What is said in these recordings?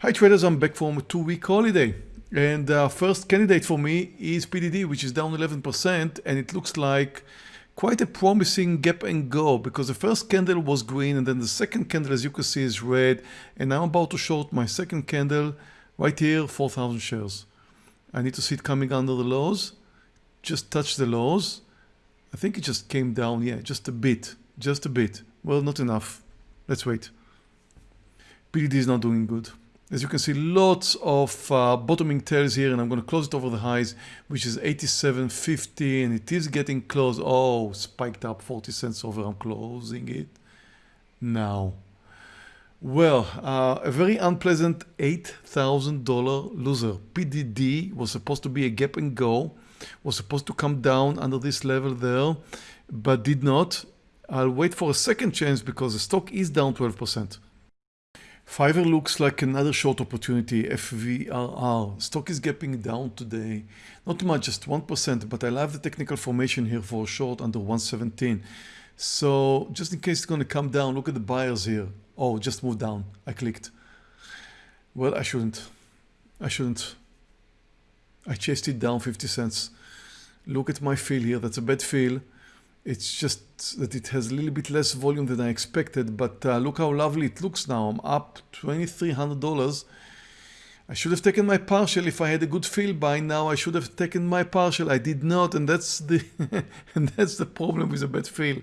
Hi traders, I'm back from a two-week holiday. And uh, first candidate for me is PDD, which is down 11%, and it looks like quite a promising gap and go because the first candle was green and then the second candle, as you can see, is red. And I'm about to short my second candle right here, 4,000 shares. I need to see it coming under the lows. Just touch the lows. I think it just came down, yeah, just a bit, just a bit. Well, not enough. Let's wait. PDD is not doing good. As you can see, lots of uh, bottoming tails here, and I'm going to close it over the highs, which is 87.50, and it is getting close. Oh, spiked up 40 cents over. I'm closing it now. Well, uh, a very unpleasant $8,000 loser. PDD was supposed to be a gap and go, was supposed to come down under this level there, but did not. I'll wait for a second chance because the stock is down 12%. Fiverr looks like another short opportunity, FVRR. Stock is gapping down today. Not much, just 1%, but I love the technical formation here for short under 117. So just in case it's going to come down, look at the buyers here. Oh, just moved down. I clicked. Well, I shouldn't. I shouldn't. I chased it down 50 cents. Look at my fill here. That's a bad fill. It's just that it has a little bit less volume than I expected, but uh, look how lovely it looks now. I'm up $2,300. I should have taken my partial if I had a good feel by now. I should have taken my partial. I did not, and that's the and that's the problem with a bad feel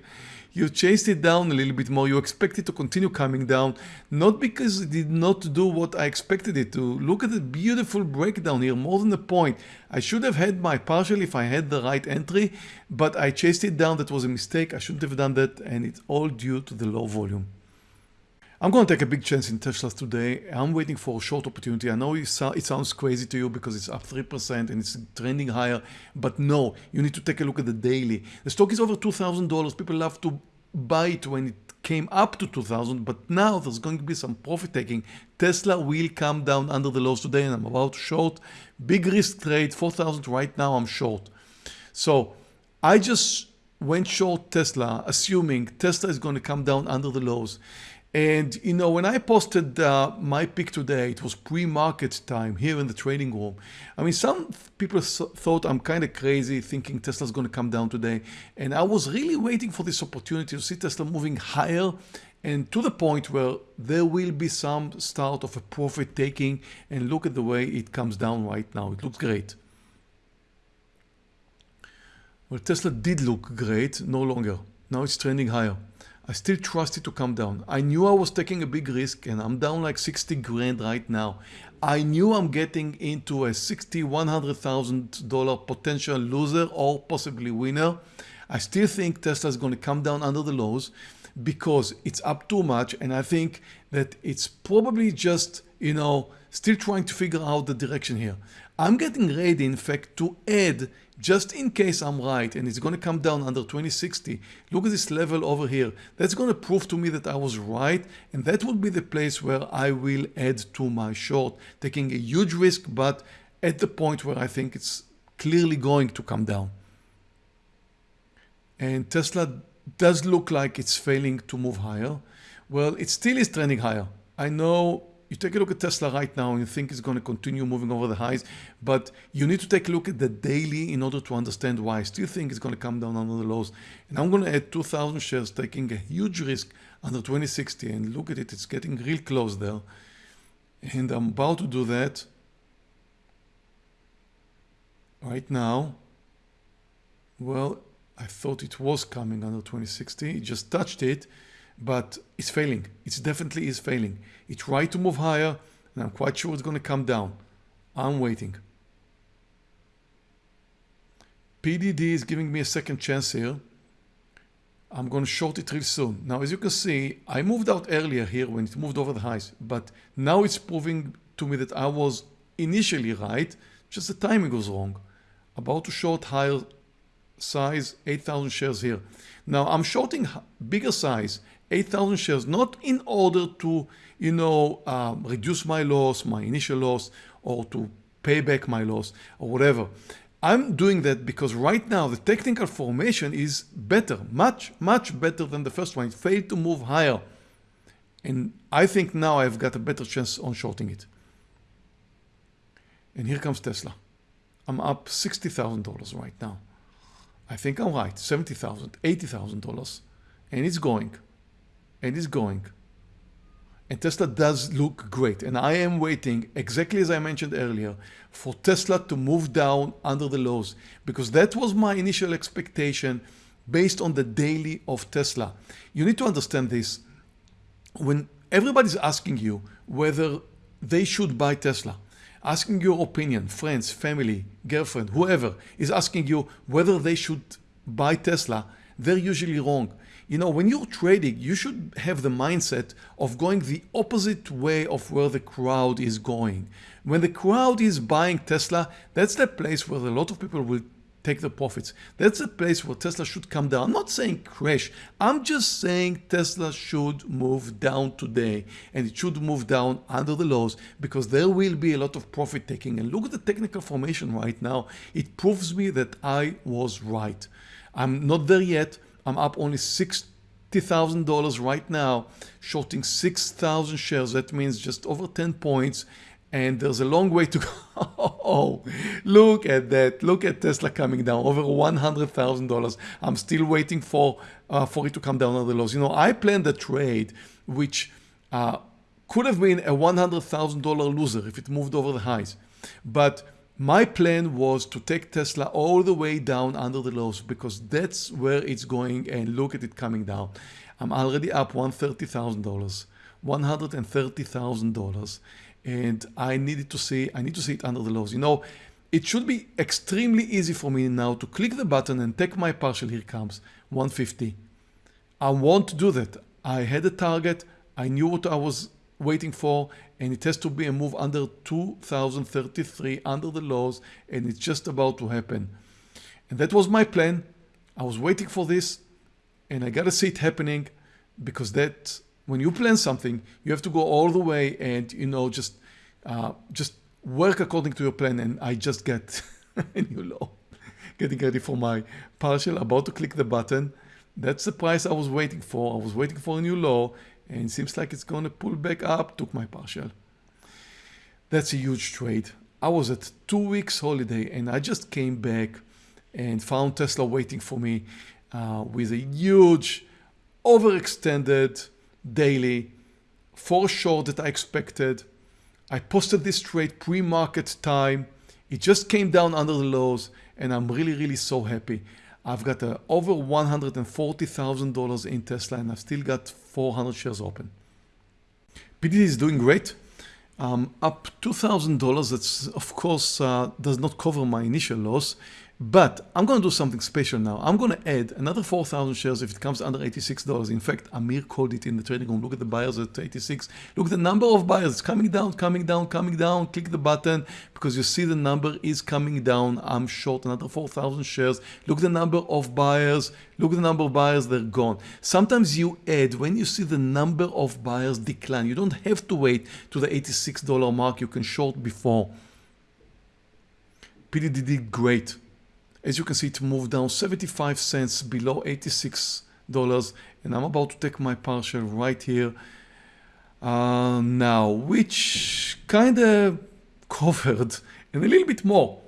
you chased it down a little bit more. You expect it to continue coming down, not because it did not do what I expected it to. Look at the beautiful breakdown here, more than a point. I should have had my partial if I had the right entry, but I chased it down. That was a mistake. I shouldn't have done that, and it's all due to the low volume. I'm going to take a big chance in Tesla today. I'm waiting for a short opportunity. I know it, sounds crazy to you because it's up 3% and it's trending higher, but no, you need to take a look at the daily. The stock is over $2,000. People love to buy it when it came up to 2000 but now there's going to be some profit taking tesla will come down under the lows today and i'm about to short big risk trade 4000 right now i'm short so i just went short tesla assuming tesla is going to come down under the lows and you know, when I posted uh, my pick today, it was pre-market time here in the trading room. I mean, some people thought I'm kind of crazy thinking Tesla's going to come down today. And I was really waiting for this opportunity to see Tesla moving higher and to the point where there will be some start of a profit taking and look at the way it comes down right now. It looks great. Well, Tesla did look great, no longer. Now it's trending higher. I still trust it to come down. I knew I was taking a big risk and I'm down like 60 grand right now. I knew I'm getting into a 60, $100,000 potential loser or possibly winner. I still think Tesla is going to come down under the lows because it's up too much and I think that it's probably just, you know, still trying to figure out the direction here. I'm getting ready, in fact, to add, just in case I'm right, and it's going to come down under 2060. Look at this level over here. That's going to prove to me that I was right, and that would be the place where I will add to my short, taking a huge risk, but at the point where I think it's clearly going to come down. And Tesla does look like it's failing to move higher. Well, it still is trending higher. I know you take a look at Tesla right now and you think it's going to continue moving over the highs, but you need to take a look at the daily in order to understand why. I still think it's going to come down under the lows. And I'm going to add 2,000 shares, taking a huge risk under 2060. And look at it, it's getting real close there. And I'm about to do that right now. Well, I thought it was coming under 2060. It just touched it but it's failing. It definitely is failing. It tried to move higher and I'm quite sure it's going to come down. I'm waiting. PDD is giving me a second chance here. I'm going to short it real soon. Now, as you can see, I moved out earlier here when it moved over the highs, but now it's proving to me that I was initially right, just the timing was wrong. About to short higher size, 8,000 shares here. Now I'm shorting bigger size, 8,000 shares, not in order to, you know, um, reduce my loss, my initial loss, or to pay back my loss or whatever. I'm doing that because right now the technical formation is better, much, much better than the first one. It failed to move higher. And I think now I've got a better chance on shorting it. And here comes Tesla. I'm up $60,000 right now. I think I'm right, $70,000, $80,000. And it's going, and it's going. And Tesla does look great. And I am waiting, exactly as I mentioned earlier, for Tesla to move down under the lows because that was my initial expectation based on the daily of Tesla. You need to understand this. When everybody's asking you whether they should buy Tesla, asking your opinion, friends, family, girlfriend, whoever is asking you whether they should buy Tesla, they're usually wrong. You know, when you're trading, you should have the mindset of going the opposite way of where the crowd is going. When the crowd is buying Tesla, that's the place where a lot of people will take the profits. That's a place where Tesla should come down. I'm not saying crash. I'm just saying Tesla should move down today and it should move down under the lows because there will be a lot of profit taking. And look at the technical formation right now. It proves me that I was right. I'm not there yet. I'm up only $60,000 right now, shorting 6,000 shares. That means just over 10 points and there's a long way to go. oh, look at that. Look at Tesla coming down over $100,000. I'm still waiting for, uh, for it to come down on the lows. You know, I planned a trade which uh, could have been a $100,000 loser if it moved over the highs. But my plan was to take Tesla all the way down under the lows because that's where it's going and look at it coming down. I'm already up $130,000, $130,000 and I needed to see, I need to see it under the lows. You know, it should be extremely easy for me now to click the button and take my partial. Here comes 150. I want to do that. I had a target. I knew what I was waiting for and it has to be a move under 2033 under the lows and it's just about to happen. And that was my plan. I was waiting for this and I gotta see it happening because that when you plan something, you have to go all the way and you know just uh, just work according to your plan. And I just get a new low, getting ready for my partial, about to click the button. That's the price I was waiting for. I was waiting for a new low, and seems like it's going to pull back up. Took my partial. That's a huge trade. I was at two weeks holiday, and I just came back and found Tesla waiting for me uh, with a huge, overextended daily for short that I expected. I posted this trade pre-market time. It just came down under the lows and I'm really, really so happy. I've got uh, over $140,000 in Tesla and I've still got 400 shares open. PDD is doing great. Um, up $2,000, that's of course uh, does not cover my initial loss. But I'm going to do something special now. I'm going to add another 4,000 shares if it comes under $86. In fact, Amir called it in the trading room. Look at the buyers at 86. Look at the number of buyers. It's coming down, coming down, coming down. Click the button because you see the number is coming down. I'm short another 4,000 shares. Look at the number of buyers. Look at the number of buyers. They're gone. Sometimes you add when you see the number of buyers decline. You don't have to wait to the $86 mark. You can short before. PDD did great. As you can see, it moved down 75 cents below $86 and I'm about to take my partial right here uh, now, which kind of covered and a little bit more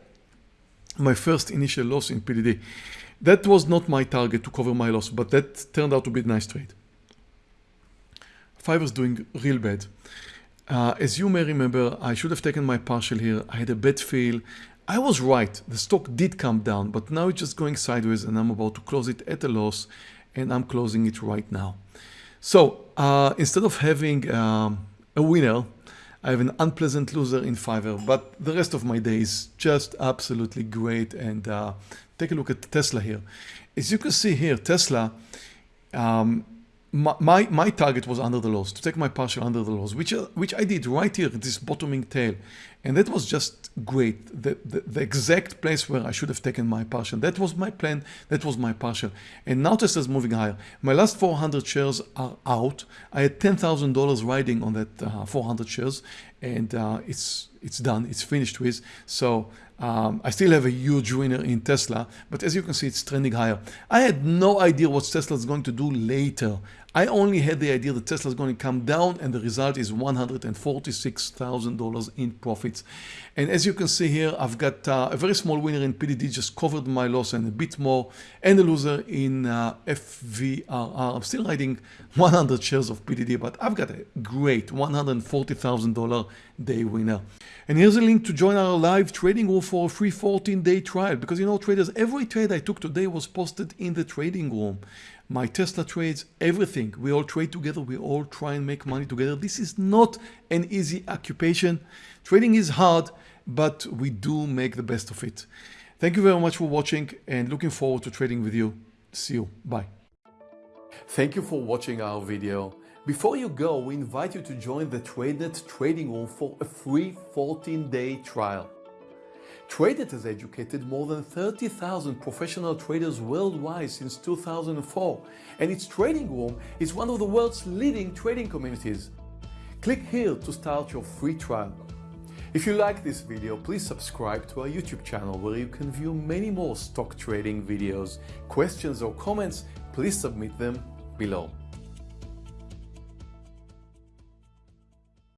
my first initial loss in PDD. That was not my target to cover my loss, but that turned out to be a nice trade. Fiverr's doing real bad. Uh, as you may remember, I should have taken my partial here. I had a bad feel. I was right. The stock did come down, but now it's just going sideways and I'm about to close it at a loss and I'm closing it right now. So uh, instead of having um, a winner, I have an unpleasant loser in Fiverr, but the rest of my day is just absolutely great. And uh, take a look at Tesla here. As you can see here, Tesla, um, my, my, my, target was under the lows, to take my partial under the lows, which, uh, which I did right here, this bottoming tail. And that was just great. The, the, the, exact place where I should have taken my partial. That was my plan. That was my partial. And now Tesla's moving higher. My last 400 shares are out. I had $10,000 riding on that uh, 400 shares and uh, it's, it's done. It's finished with. So um, I still have a huge winner in Tesla, but as you can see, it's trending higher. I had no idea what Tesla is going to do later. I only had the idea that Tesla is going to come down and the result is $146,000 in profits. And as you can see here, I've got uh, a very small winner in PDD, just covered my loss and a bit more, and a loser in uh, FVRR. I'm still riding 100 shares of PDD, but I've got a great $140,000 day winner. And here's a link to join our live trading room for a free 14 day trial because you know traders, every trade I took today was posted in the trading room. My Tesla trades, everything. We all trade together. We all try and make money together. This is not an easy occupation. Trading is hard, but we do make the best of it. Thank you very much for watching and looking forward to trading with you. See you. Bye. Thank you for watching our video. Before you go, we invite you to join the TradeNet trading room for a free 14-day trial. TradeNet has educated more than 30,000 professional traders worldwide since 2004, and its trading room is one of the world's leading trading communities. Click here to start your free trial. If you like this video, please subscribe to our YouTube channel where you can view many more stock trading videos. Questions or comments, please submit them below.